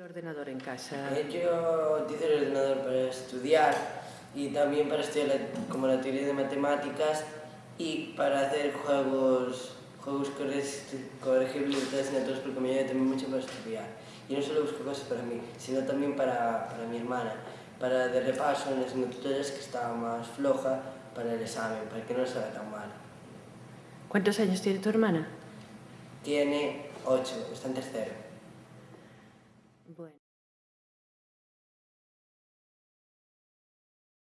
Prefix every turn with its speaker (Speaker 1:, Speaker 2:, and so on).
Speaker 1: El ordenador en casa.
Speaker 2: Eh, Yo utilizo el ordenador para estudiar y también para estudiar la- como la teoría de matemáticas y para hacer juegos, juegos corre- corregibles de asignaturas porque me ayuda también mucho para estudiar. Y no solo busco cosas para mí, sino también para, para mi hermana, para de repaso en las asignaturas que estaba más floja para el examen, para que no se haga tan mal.
Speaker 1: ¿Cuántos años tiene tu hermana?
Speaker 2: Tiene 8, está en tercero.
Speaker 1: dublin